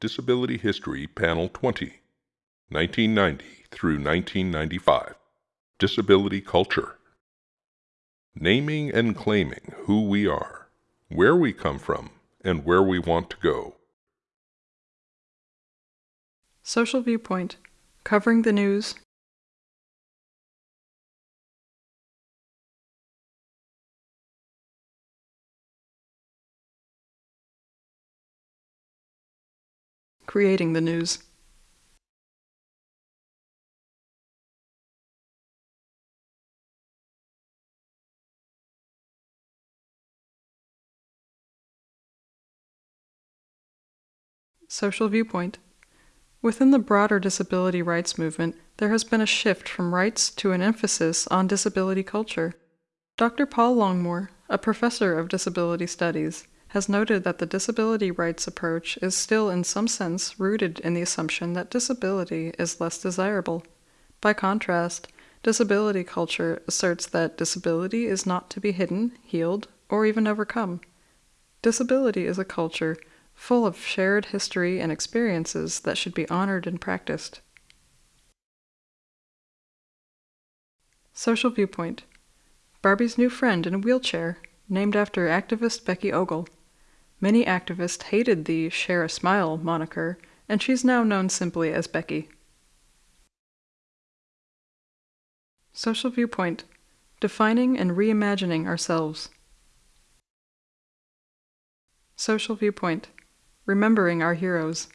Disability History Panel 20, 1990 through 1995. Disability Culture. Naming and claiming who we are, where we come from, and where we want to go. Social Viewpoint, covering the news. Creating the news. Social Viewpoint. Within the broader disability rights movement, there has been a shift from rights to an emphasis on disability culture. Dr. Paul Longmore, a professor of disability studies, has noted that the disability rights approach is still, in some sense, rooted in the assumption that disability is less desirable. By contrast, disability culture asserts that disability is not to be hidden, healed, or even overcome. Disability is a culture full of shared history and experiences that should be honored and practiced. Social Viewpoint Barbie's new friend in a wheelchair, named after activist Becky Ogle. Many activists hated the Share a Smile moniker, and she's now known simply as Becky. Social Viewpoint Defining and reimagining ourselves. Social Viewpoint Remembering our heroes.